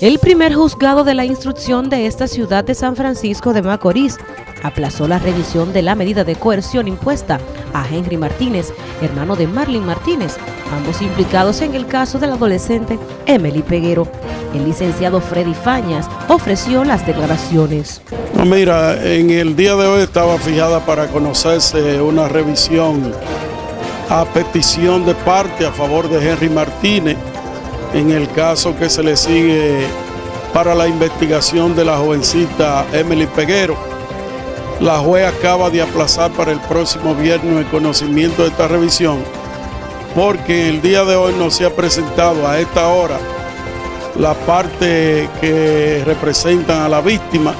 El primer juzgado de la instrucción de esta ciudad de San Francisco de Macorís aplazó la revisión de la medida de coerción impuesta a Henry Martínez, hermano de Marlene Martínez, ambos implicados en el caso del adolescente Emily Peguero. El licenciado Freddy Fañas ofreció las declaraciones. mira, en el día de hoy estaba fijada para conocerse una revisión a petición de parte a favor de Henry Martínez en el caso que se le sigue para la investigación de la jovencita Emily Peguero. La juez acaba de aplazar para el próximo viernes el conocimiento de esta revisión porque el día de hoy no se ha presentado a esta hora la parte que representan a la víctima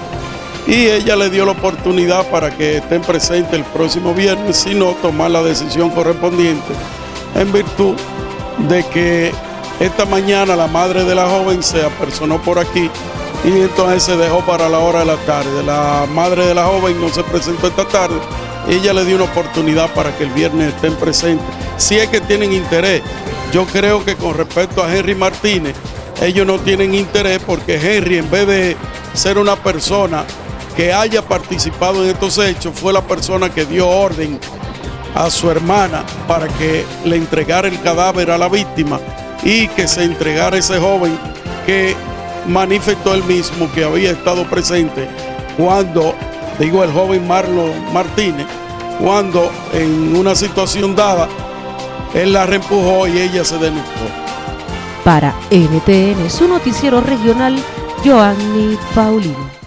y ella le dio la oportunidad para que estén presentes el próximo viernes, sino tomar la decisión correspondiente en virtud de que esta mañana la madre de la joven se apersonó por aquí y entonces se dejó para la hora de la tarde. La madre de la joven no se presentó esta tarde. Ella le dio una oportunidad para que el viernes estén presentes. Si es que tienen interés, yo creo que con respecto a Henry Martínez, ellos no tienen interés porque Henry, en vez de ser una persona que haya participado en estos hechos, fue la persona que dio orden a su hermana para que le entregara el cadáver a la víctima y que se entregara ese joven que manifestó él mismo que había estado presente cuando, digo el joven Marlon Martínez, cuando en una situación dada, él la reempujó y ella se denunció. Para NTN, su noticiero regional, Joanny Paulino.